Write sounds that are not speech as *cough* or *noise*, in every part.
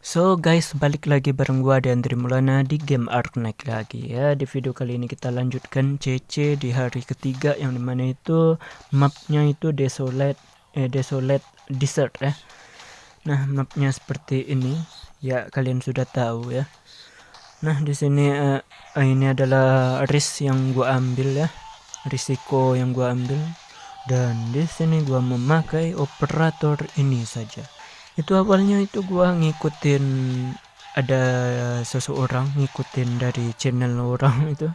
So guys, balik lagi bareng gua dan Mulana di game Arknight lagi ya. Di video kali ini kita lanjutkan CC di hari ketiga yang di mana itu mapnya itu desolate, eh desolate desert ya. Nah mapnya seperti ini ya kalian sudah tahu ya. Nah di sini uh, ini adalah risk yang gua ambil ya, risiko yang gua ambil dan di sini gua memakai operator ini saja itu awalnya itu gua ngikutin ada seseorang ngikutin dari channel orang *laughs* itu.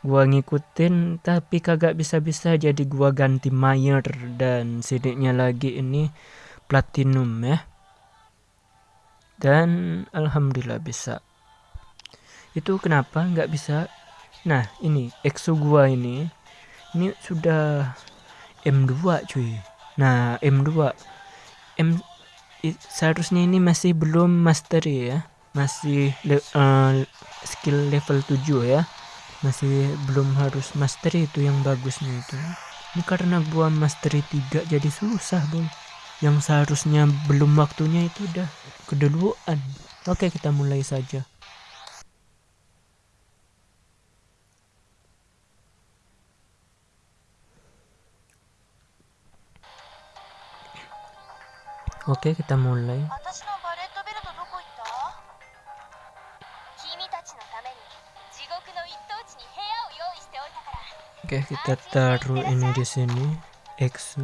Gua ngikutin tapi kagak bisa-bisa jadi gua ganti Mayer dan sidiknya lagi ini platinum ya. Dan alhamdulillah bisa. Itu kenapa nggak bisa? Nah ini exo gua ini ini sudah M2 cuy. Nah M2 M seharusnya ini masih belum mastery ya. Masih le uh, skill level 7 ya. Masih belum harus mastery itu yang bagusnya itu. Ini karena gua mastery 3 jadi susah bro yang seharusnya belum waktunya itu udah keduluan. Oke kita mulai saja Oke, kita mulai. Oke, kita taruh ini di sini. Exu.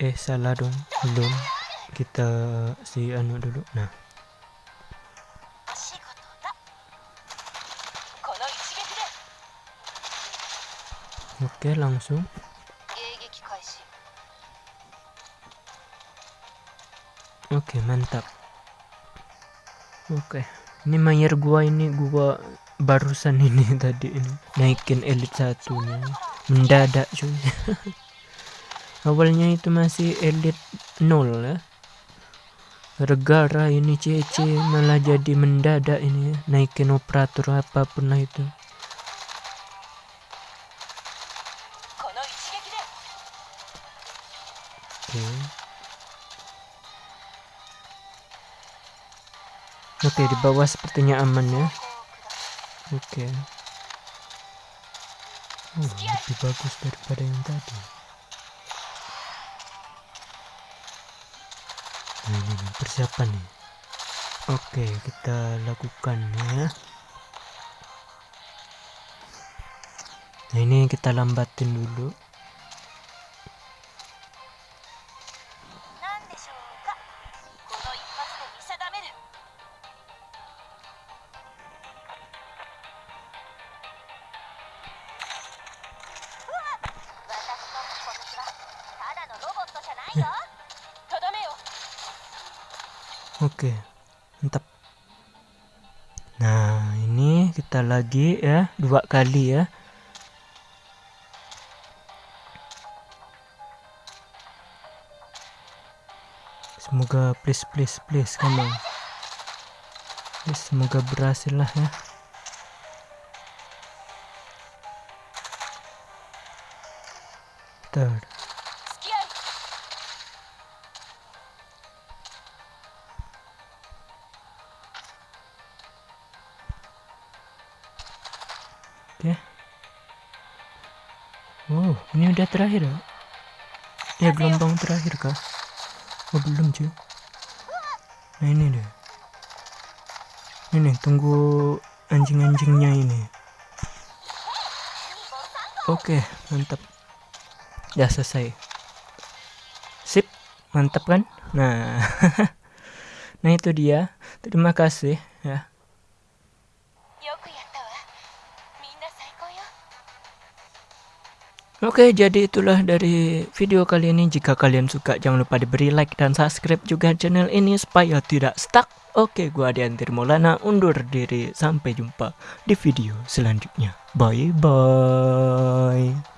Eh, salah dong. Belum. Kita si anu dulu. Nah. Oke, langsung. Oke, mantap. Oke. Ini mayer gua ini gua barusan *laughs* ini tadi ini naikin elite satunya. Mendadak cuy. *laughs* Awalnya itu masih elite nol ya. Regara ini CC malah jadi mendadak ini ya. naikin operator apa pun lah itu. Oke, di bawah sepertinya aman ya. Oke. Oh, lebih bagus daripada yang tadi. Nah, ini nih, persiapan nih. Oke, kita lakukan ya. Nah, ini kita lambatin dulu. Oke, mantap. Nah, ini kita lagi ya, dua kali ya. Semoga please please please kamu. Semoga berhasil lah ya. Third. Oke. Wow, ini udah terakhir ya? Ya gelombang terakhir kah? Oh belum cuy. Nah ini deh. Ini tunggu anjing-anjingnya ini. Oke, mantap. Ya selesai. Sip, mantap kan? Nah, *laughs* nah itu dia. Terima kasih ya. Oke, jadi itulah dari video kali ini. Jika kalian suka, jangan lupa diberi like dan subscribe juga channel ini supaya tidak stuck. Oke, gua Adiantir Maulana undur diri. Sampai jumpa di video selanjutnya. Bye bye.